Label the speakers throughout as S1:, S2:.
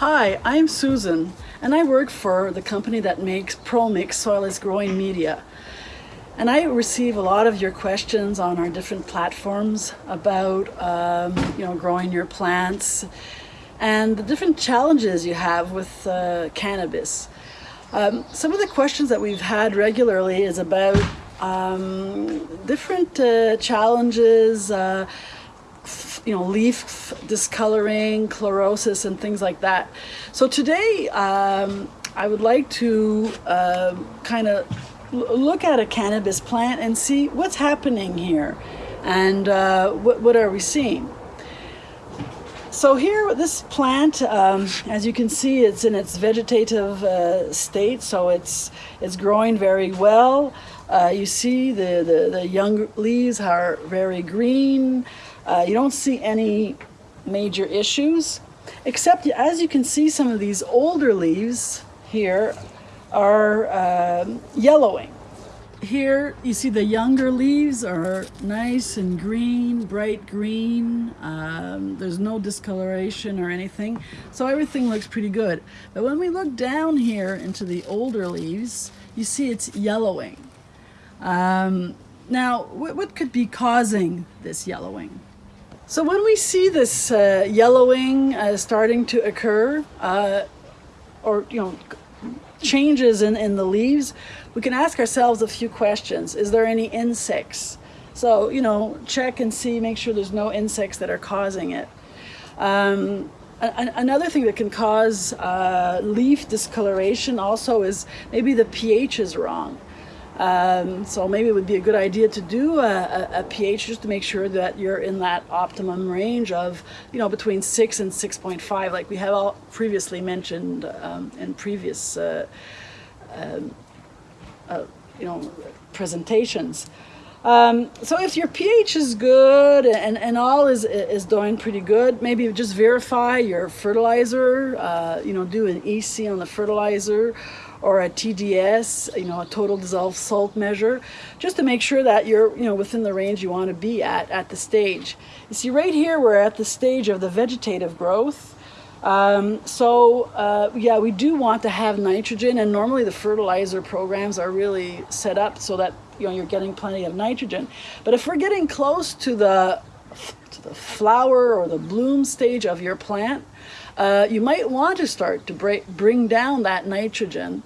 S1: Hi, I'm Susan, and I work for the company that makes ProMix Soil Growing Media. And I receive a lot of your questions on our different platforms about, um, you know, growing your plants and the different challenges you have with uh, cannabis. Um, some of the questions that we've had regularly is about um, different uh, challenges, uh, you know, leaf discoloring, chlorosis, and things like that. So today, um, I would like to uh, kind of look at a cannabis plant and see what's happening here and uh, what, what are we seeing. So here, this plant, um, as you can see, it's in its vegetative uh, state, so it's it's growing very well. Uh, you see the, the, the young leaves are very green. Uh, you don't see any major issues, except as you can see some of these older leaves here are uh, yellowing. Here you see the younger leaves are nice and green, bright green. Um, there's no discoloration or anything. So everything looks pretty good. But when we look down here into the older leaves, you see it's yellowing. Um, now, what, what could be causing this yellowing? So when we see this uh, yellowing uh, starting to occur, uh, or you know, changes in, in the leaves, we can ask ourselves a few questions. Is there any insects? So, you know, check and see, make sure there's no insects that are causing it. Um, another thing that can cause uh, leaf discoloration also is maybe the pH is wrong. Um, so maybe it would be a good idea to do a, a, a, pH just to make sure that you're in that optimum range of, you know, between 6 and 6.5, like we have all previously mentioned um, in previous, uh, um, uh, you know, presentations. Um, so if your pH is good and, and all is, is doing pretty good, maybe just verify your fertilizer, uh, you know, do an EC on the fertilizer or a TDS, you know, a total dissolved salt measure, just to make sure that you're, you know, within the range you want to be at at the stage. You see, right here we're at the stage of the vegetative growth. Um, so uh, yeah, we do want to have nitrogen, and normally the fertilizer programs are really set up so that you know you're getting plenty of nitrogen. But if we're getting close to the to the flower or the bloom stage of your plant, uh, you might want to start to break, bring down that nitrogen.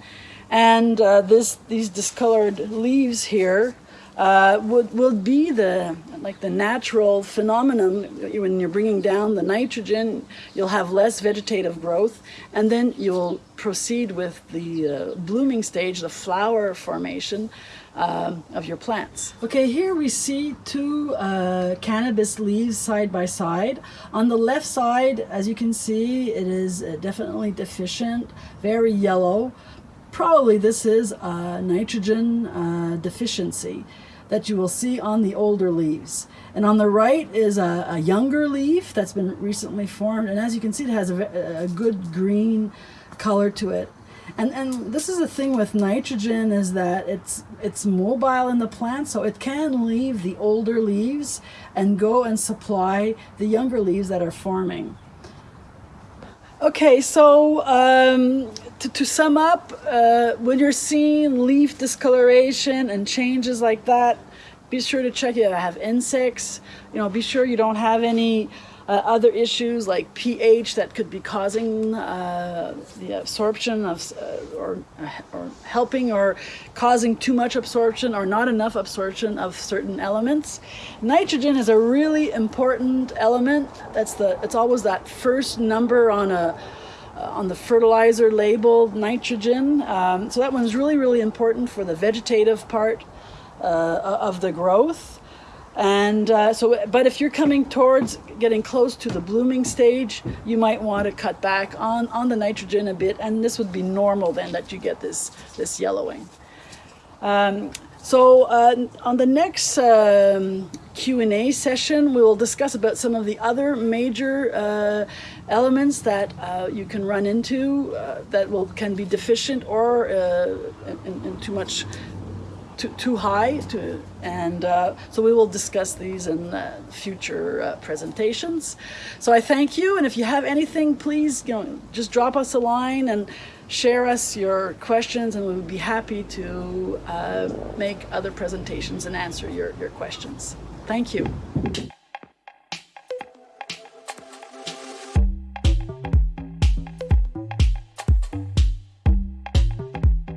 S1: And uh, this, these discolored leaves here uh, would, will be the, like the natural phenomenon when you're bringing down the nitrogen, you'll have less vegetative growth, and then you'll proceed with the uh, blooming stage, the flower formation, uh, of your plants. Okay, here we see two uh, cannabis leaves side by side. On the left side, as you can see, it is uh, definitely deficient, very yellow. Probably this is a nitrogen uh, deficiency that you will see on the older leaves. And on the right is a, a younger leaf that's been recently formed. And as you can see, it has a, a good green color to it. And, and this is the thing with nitrogen is that it's, it's mobile in the plant, so it can leave the older leaves and go and supply the younger leaves that are forming. Okay, so um, to, to, sum up, uh, when you're seeing leaf discoloration and changes like that, be sure to check if you have insects. You know, be sure you don't have any uh, other issues like pH that could be causing uh, the absorption of, uh, or, or helping or causing too much absorption or not enough absorption of certain elements. Nitrogen is a really important element. That's the, it's always that first number on a, uh, on the fertilizer label, nitrogen. Um, so that one's really, really important for the vegetative part uh, of the growth. And uh, so, but if you're coming towards getting close to the blooming stage, you might want to cut back on, on the nitrogen a bit, and this would be normal then that you get this, this yellowing. Um, so uh, on the next um, Q&A session, we will discuss about some of the other major uh, elements that uh, you can run into uh, that will can be deficient or uh, in, in too much too, too high to, and uh, so we will discuss these in uh, future uh, presentations. So I thank you, and if you have anything, please you know, just drop us a line and share us your questions, and we would be happy to uh, make other presentations and answer your, your questions. Thank you.